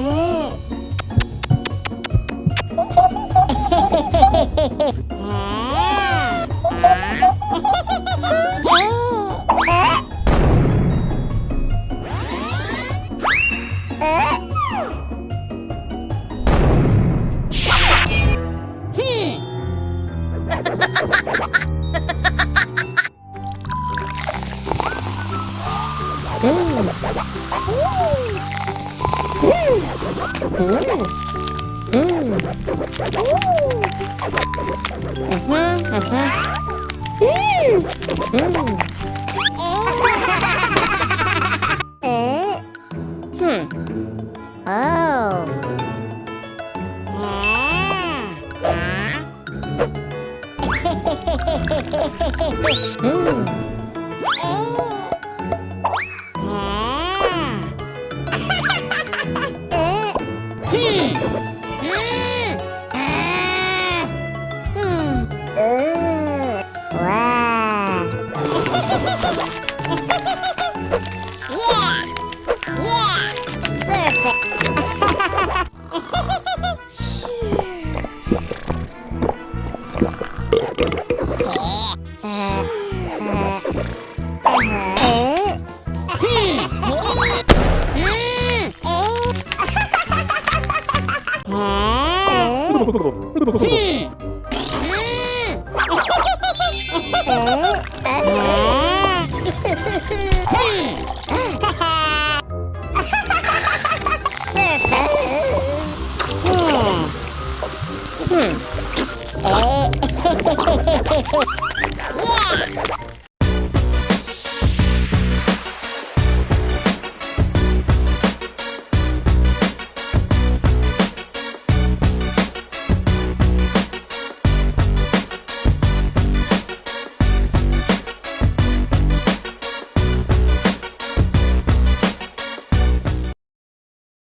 Ooh. Mmm. Hmm. 哎，嘿嘿嘿嘿嘿嘿，耶！